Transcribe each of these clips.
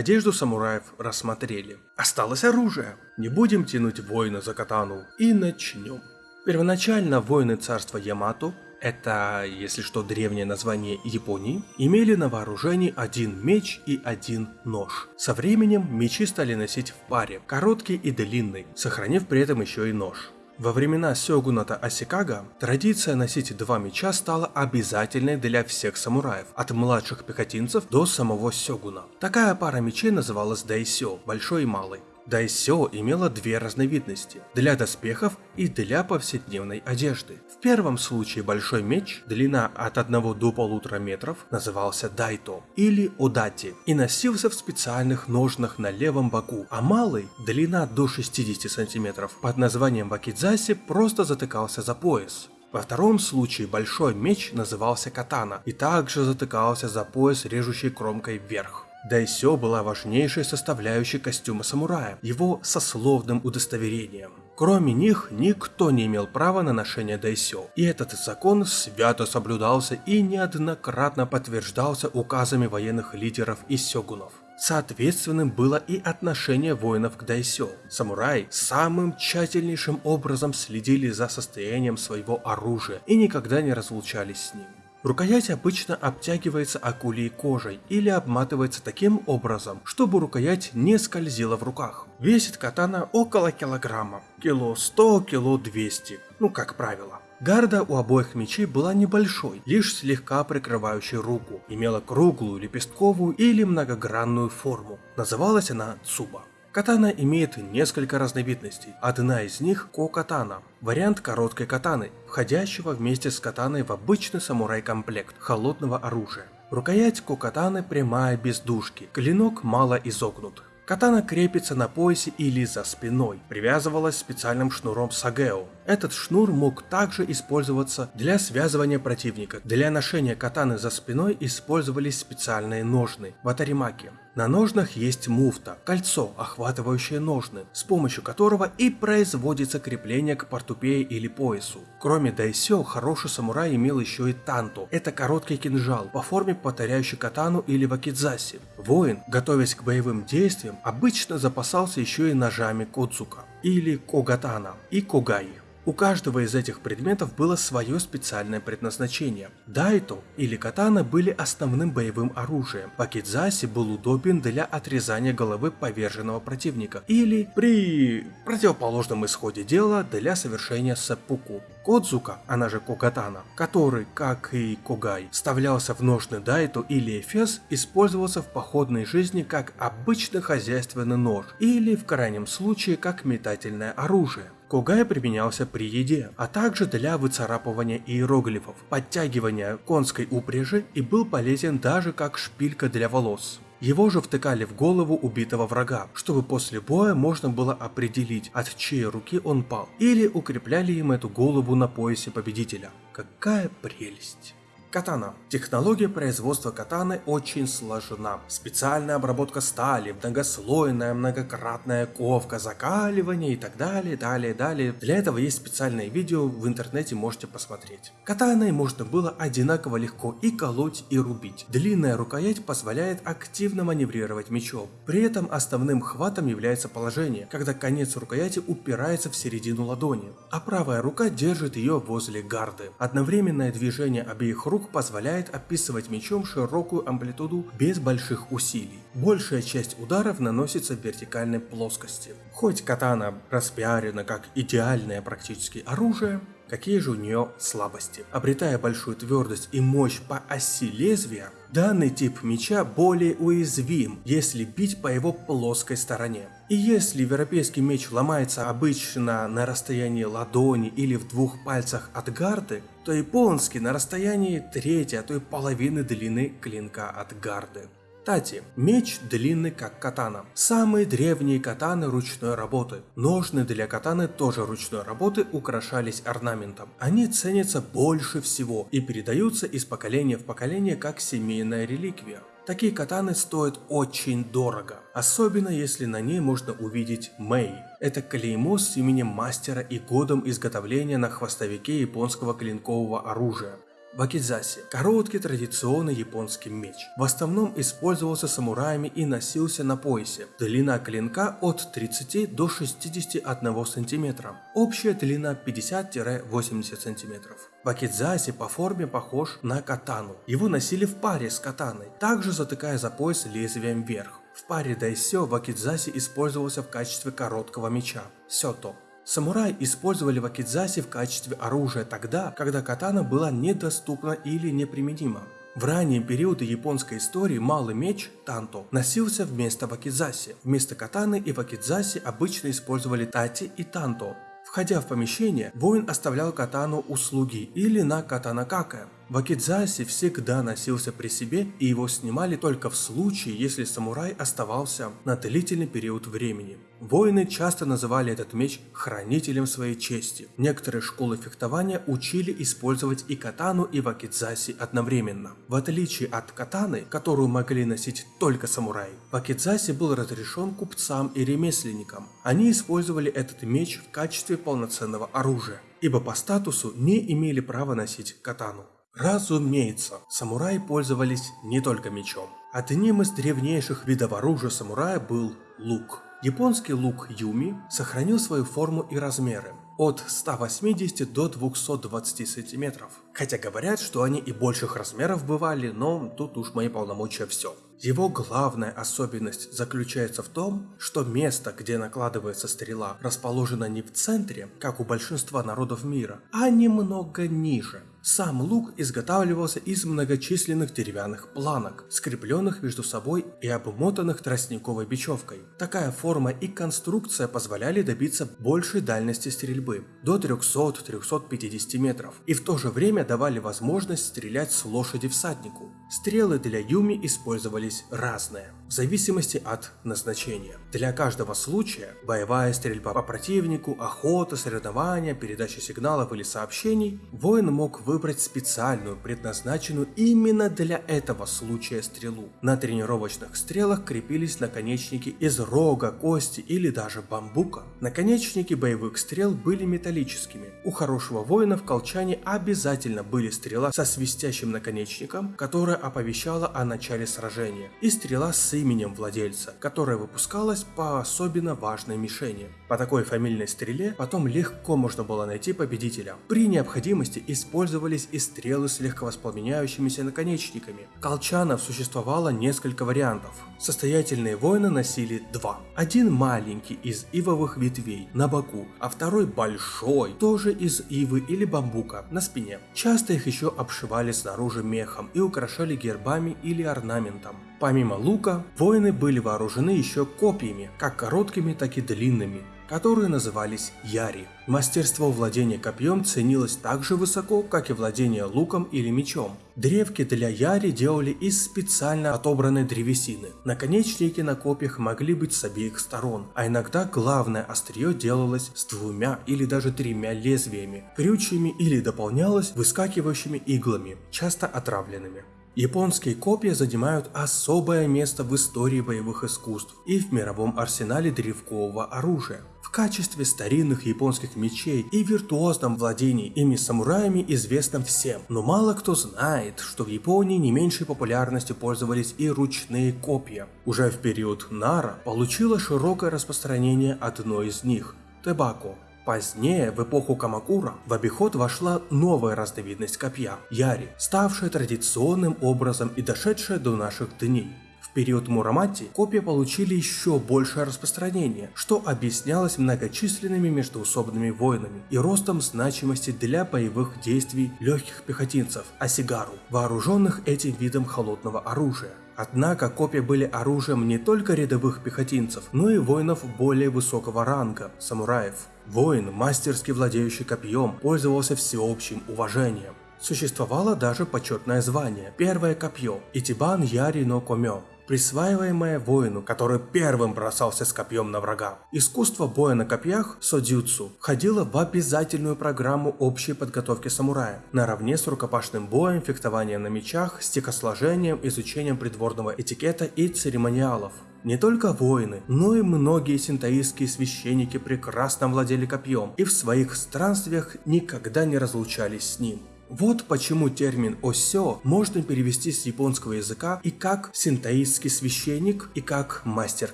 Одежду самураев рассмотрели. Осталось оружие. Не будем тянуть воина за катану и начнем. Первоначально воины царства Ямато это, если что, древнее название Японии, имели на вооружении один меч и один нож. Со временем мечи стали носить в паре, короткий и длинный, сохранив при этом еще и нож. Во времена сёгуната Асикага традиция носить два меча стала обязательной для всех самураев, от младших пехотинцев до самого сёгуна. Такая пара мечей называлась дайсё, большой и малый. Дайсё имела две разновидности – для доспехов и для повседневной одежды. В первом случае большой меч, длина от 1 до 1,5 метров, назывался дайто или одати и носился в специальных ножнах на левом боку, а малый, длина до 60 сантиметров, под названием вакидзаси просто затыкался за пояс. Во втором случае большой меч назывался катана и также затыкался за пояс режущей кромкой вверх. Дайсё была важнейшей составляющей костюма самурая, его сословным удостоверением. Кроме них, никто не имел права на ношение дайсё, и этот закон свято соблюдался и неоднократно подтверждался указами военных лидеров и сёгунов. Соответственным было и отношение воинов к дайсё. Самураи самым тщательнейшим образом следили за состоянием своего оружия и никогда не разлучались с ним. Рукоять обычно обтягивается акулей кожей или обматывается таким образом, чтобы рукоять не скользила в руках. Весит катана около килограмма, кило 100, кило 200, ну как правило. Гарда у обоих мечей была небольшой, лишь слегка прикрывающей руку, имела круглую, лепестковую или многогранную форму. Называлась она Цуба. Катана имеет несколько разновидностей. Одна из них – ко-катана, вариант короткой катаны, входящего вместе с катаной в обычный самурай-комплект холодного оружия. Рукоять ко-катаны прямая без дужки, клинок мало изогнут. Катана крепится на поясе или за спиной, привязывалась специальным шнуром сагео. Этот шнур мог также использоваться для связывания противника. Для ношения катаны за спиной использовались специальные ножны – ватаримаки. На ножнах есть муфта – кольцо, охватывающее ножны, с помощью которого и производится крепление к портупее или поясу. Кроме дайсё, хороший самурай имел еще и танто – это короткий кинжал, по форме повторяющий катану или вакидзаси. Воин, готовясь к боевым действиям, обычно запасался еще и ножами кодзука или когатана и когаи. У каждого из этих предметов было свое специальное предназначение. Дайто или катана были основным боевым оружием. Пакидзаси был удобен для отрезания головы поверженного противника или при противоположном исходе дела для совершения сеппуку. Кодзука, она же Когатана, который, как и Когай, вставлялся в ножны Дайто или Эфес, использовался в походной жизни как обычный хозяйственный нож или в крайнем случае как метательное оружие. Когай применялся при еде, а также для выцарапывания иероглифов, подтягивания конской упряжи и был полезен даже как шпилька для волос. Его же втыкали в голову убитого врага, чтобы после боя можно было определить, от чьей руки он пал, или укрепляли им эту голову на поясе победителя. Какая прелесть! Катана. Технология производства катаны очень сложна. Специальная обработка стали, многослойная, многократная ковка, закаливание и так далее, далее, далее. Для этого есть специальное видео, в интернете можете посмотреть. Катаной можно было одинаково легко и колоть, и рубить. Длинная рукоять позволяет активно маневрировать мечом. При этом основным хватом является положение, когда конец рукояти упирается в середину ладони, а правая рука держит ее возле гарды. Одновременное движение обеих рук Круг позволяет описывать мечом широкую амплитуду без больших усилий. Большая часть ударов наносится в вертикальной плоскости. Хоть катана распиарена как идеальное практически оружие, какие же у нее слабости. Обретая большую твердость и мощь по оси лезвия, данный тип меча более уязвим, если бить по его плоской стороне. И если европейский меч ломается обычно на расстоянии ладони или в двух пальцах от гарды, то японский на расстоянии трети, а то и половины длины клинка от гарды. Кстати, меч длинный как катана. Самые древние катаны ручной работы. Ножны для катаны тоже ручной работы украшались орнаментом. Они ценятся больше всего и передаются из поколения в поколение как семейная реликвия. Такие катаны стоят очень дорого, особенно если на ней можно увидеть Мэй. Это клеймо с именем мастера и годом изготовления на хвостовике японского клинкового оружия. Вакидзаси – короткий традиционный японский меч. В основном использовался самураями и носился на поясе. Длина клинка от 30 до 61 см. Общая длина 50-80 см. Вакидзаси по форме похож на катану. Его носили в паре с катаной, также затыкая за пояс лезвием вверх. В паре дайсё вакидзаси использовался в качестве короткого меча – сёто. Самураи использовали вакидзаси в качестве оружия тогда, когда катана была недоступна или неприменима. В ранние периоды японской истории малый меч, танто, носился вместо вакидзаси. Вместо катаны и вакидзаси обычно использовали тати и танто. Входя в помещение, воин оставлял катану у слуги или на катанакака. Вакидзаси всегда носился при себе и его снимали только в случае, если самурай оставался на длительный период времени. Воины часто называли этот меч хранителем своей чести. Некоторые школы фехтования учили использовать и катану, и вакидзаси одновременно. В отличие от катаны, которую могли носить только самураи, вакидзаси был разрешен купцам и ремесленникам. Они использовали этот меч в качестве полноценного оружия, ибо по статусу не имели права носить катану. Разумеется, самураи пользовались не только мечом. Одним из древнейших видов оружия самурая был лук. Японский лук Юми сохранил свою форму и размеры от 180 до 220 сантиметров. Хотя говорят, что они и больших размеров бывали, но тут уж мои полномочия все. Его главная особенность заключается в том, что место, где накладывается стрела, расположено не в центре, как у большинства народов мира, а немного ниже. Сам лук изготавливался из многочисленных деревянных планок, скрепленных между собой и обмотанных тростниковой бечевкой. Такая форма и конструкция позволяли добиться большей дальности стрельбы – до 300-350 метров, и в то же время давали возможность стрелять с лошади всаднику. Стрелы для Юми использовались разные, в зависимости от назначения. Для каждого случая – боевая стрельба по противнику, охота, соревнования, передача сигналов или сообщений – воин мог выбрать специальную, предназначенную именно для этого случая стрелу. На тренировочных стрелах крепились наконечники из рога, кости или даже бамбука. Наконечники боевых стрел были металлическими. У хорошего воина в колчане обязательно были стрела со свистящим наконечником, которая оповещала о начале сражения, и стрела с именем владельца, которая выпускалась по особенно важной мишени. По такой фамильной стреле потом легко можно было найти победителя. При необходимости использовались и стрелы с легковоспламеняющимися наконечниками. Колчанов существовало несколько вариантов. Состоятельные воины носили два. Один маленький из ивовых ветвей на боку, а второй большой, тоже из ивы или бамбука на спине. Часто их еще обшивали снаружи мехом и украшали гербами или орнаментом. Помимо лука, воины были вооружены еще копьями, как короткими, так и длинными, которые назывались яри. Мастерство владения копьем ценилось так же высоко, как и владение луком или мечом. Древки для яри делали из специально отобранной древесины. Наконечники на копьях могли быть с обеих сторон, а иногда главное острие делалось с двумя или даже тремя лезвиями, крючьями или дополнялось выскакивающими иглами, часто отравленными. Японские копья занимают особое место в истории боевых искусств и в мировом арсенале древкового оружия. В качестве старинных японских мечей и виртуозном владении ими самураями известно всем, но мало кто знает, что в Японии не меньшей популярностью пользовались и ручные копья. Уже в период Нара получило широкое распространение одно из них – Тебако. Позднее, в эпоху Камакура, в обиход вошла новая разновидность копья – яри, ставшая традиционным образом и дошедшая до наших дней. В период Мурамати копья получили еще большее распространение, что объяснялось многочисленными междоусобными войнами и ростом значимости для боевых действий легких пехотинцев – асигару, вооруженных этим видом холодного оружия. Однако копья были оружием не только рядовых пехотинцев, но и воинов более высокого ранга – самураев. Воин, мастерски владеющий копьем, пользовался всеобщим уважением. Существовало даже почетное звание – первое копье – Итибан Яри но Комё, присваиваемое воину, который первым бросался с копьем на врага. Искусство боя на копьях, содзюцу, входило в обязательную программу общей подготовки самурая, наравне с рукопашным боем, фехтованием на мечах, стекосложением, изучением придворного этикета и церемониалов. Не только воины, но и многие синтаистские священники прекрасно владели копьем и в своих странствиях никогда не разлучались с ним. Вот почему термин «осё» можно перевести с японского языка и как синтаистский священник, и как мастер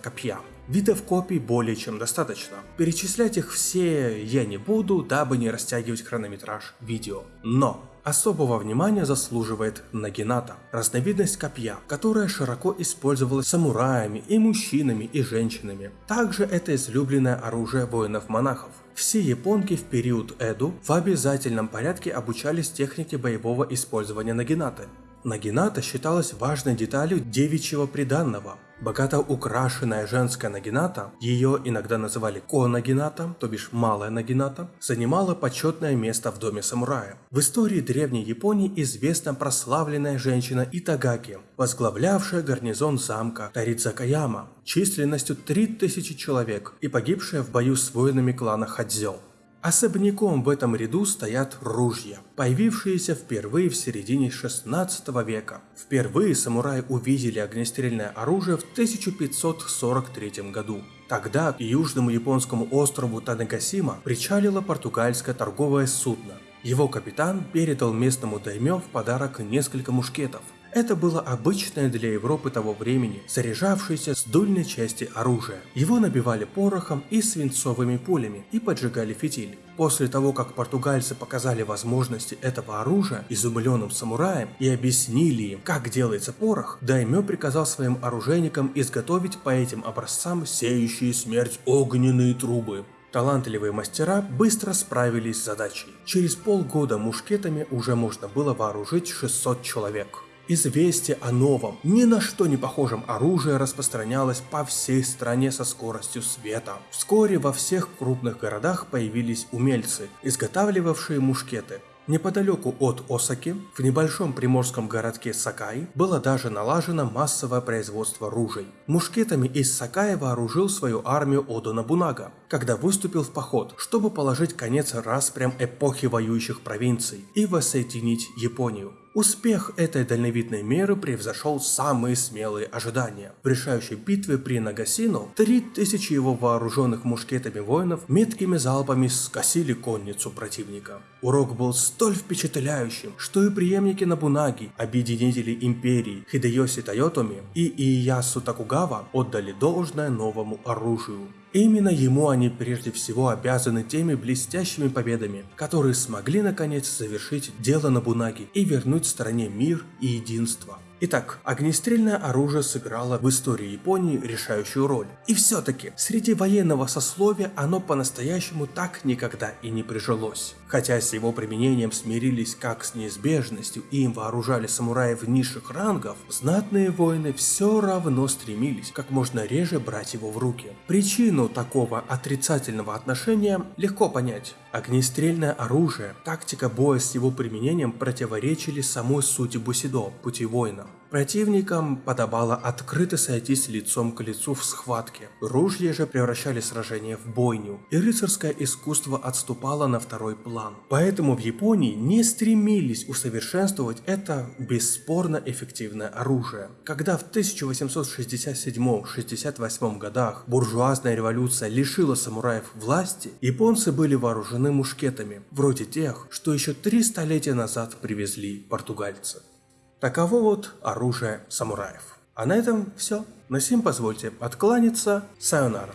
копья. Видов копий более чем достаточно. Перечислять их все я не буду, дабы не растягивать хронометраж видео. Но Особого внимания заслуживает нагината, разновидность копья, которая широко использовалась самураями и мужчинами и женщинами. Также это излюбленное оружие воинов-монахов. Все японки в период Эду в обязательном порядке обучались технике боевого использования нагинаты. Нагината считалась важной деталью девичьего приданного. Богато украшенная женская нагината, ее иногда называли ко-нагината, то бишь малая нагината, занимала почетное место в доме самурая. В истории древней Японии известна прославленная женщина Итагаки, возглавлявшая гарнизон замка Таридзакаяма численностью 3000 человек и погибшая в бою с воинами клана Хадзё. Особняком в этом ряду стоят ружья, появившиеся впервые в середине 16 века. Впервые самураи увидели огнестрельное оружие в 1543 году. Тогда к южному японскому острову Танегасима причалило португальское торговое судно. Его капитан передал местному даймё в подарок несколько мушкетов, это было обычное для Европы того времени, заряжавшееся с дульной части оружия. Его набивали порохом и свинцовыми пулями и поджигали фитиль. После того, как португальцы показали возможности этого оружия изумленным самураям и объяснили им, как делается порох, Даймё приказал своим оружейникам изготовить по этим образцам сеющие смерть огненные трубы. Талантливые мастера быстро справились с задачей. Через полгода мушкетами уже можно было вооружить 600 человек. Известие о новом, ни на что не похожем оружии распространялось по всей стране со скоростью света. Вскоре во всех крупных городах появились умельцы, изготавливавшие мушкеты. Неподалеку от Осаки, в небольшом приморском городке Сакай, было даже налажено массовое производство ружей. Мушкетами из Сакая вооружил свою армию Одо Набунага, когда выступил в поход, чтобы положить конец распрям эпохи воюющих провинций и воссоединить Японию. Успех этой дальновидной меры превзошел самые смелые ожидания. В решающей битве при Нагасино 3000 его вооруженных мушкетами воинов меткими залпами скосили конницу противника. Урок был столь впечатляющим, что и преемники Набунаги, объединители империи Хидеоси Тойотоми и Иясу Такугава отдали должное новому оружию. Именно ему они прежде всего обязаны теми блестящими победами, которые смогли наконец завершить дело Набунаги и вернуть стране мир и единство. Итак, огнестрельное оружие сыграло в истории Японии решающую роль. И все-таки, среди военного сословия оно по-настоящему так никогда и не прижилось. Хотя с его применением смирились как с неизбежностью и им вооружали самураев низших рангов, знатные воины все равно стремились как можно реже брать его в руки. Причину такого отрицательного отношения легко понять. Огнестрельное оружие, тактика боя с его применением противоречили самой сути бусидо, пути воина. Противникам подобало открыто сойтись лицом к лицу в схватке. Ружья же превращали сражение в бойню, и рыцарское искусство отступало на второй план. Поэтому в Японии не стремились усовершенствовать это бесспорно эффективное оружие. Когда в 1867-68 годах буржуазная революция лишила самураев власти, японцы были вооружены мушкетами, вроде тех, что еще три столетия назад привезли португальцы. Таково вот оружие самураев. А на этом все. На сим позвольте откланяться. Сайонара.